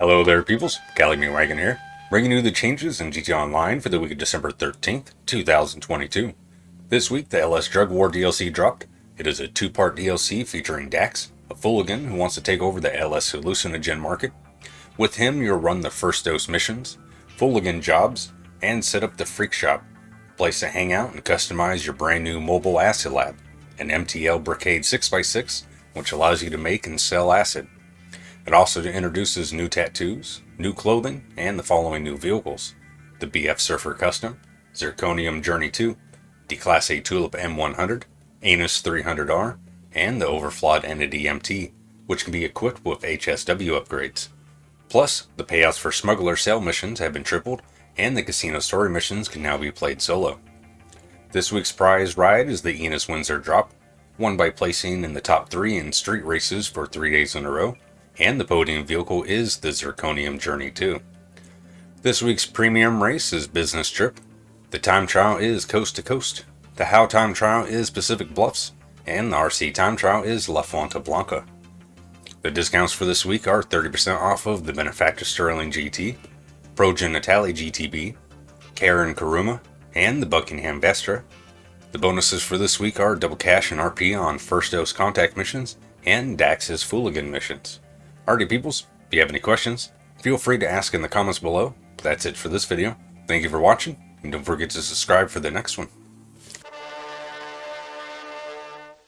Hello there, peoples. Cali Wagon here, bringing you the changes in GTA Online for the week of December 13th, 2022. This week, the LS Drug War DLC dropped. It is a two-part DLC featuring Dax, a Fooligan who wants to take over the LS hallucinogen market. With him, you'll run the first dose missions, Fooligan jobs, and set up the Freak Shop, place to hang out and customize your brand new mobile acid lab, an MTL Brickade 6x6, which allows you to make and sell acid. It also introduces new tattoos, new clothing, and the following new vehicles. The BF Surfer Custom, Zirconium Journey 2, Declasse Tulip M100, Annis 300R, and the Overflod Entity MT, which can be equipped with HSW upgrades. Plus, the payouts for smuggler sale missions have been tripled, and the casino story missions can now be played solo. This week's prize ride is the Enus Windsor Drop, won by placing in the top three in street races for three days in a row, and the podium vehicle is the Zirconium Journey 2. This week's premium race is Business Trip. The time trial is Coast to Coast. The How time trial is Pacific Bluffs. And the RC time trial is La Fuente Blanca. The discounts for this week are 30% off of the Benefactor Stirling GT, Progen Natali GTB, Karin Kuruma, and the Buckingham Vestra. The bonuses for this week are double cash and RP on first dose contact missions and Dax's Fooligan missions. Alrighty peoples, if you have any questions, feel free to ask in the comments below. That's it for this video. Thank you for watching, and don't forget to subscribe for the next one.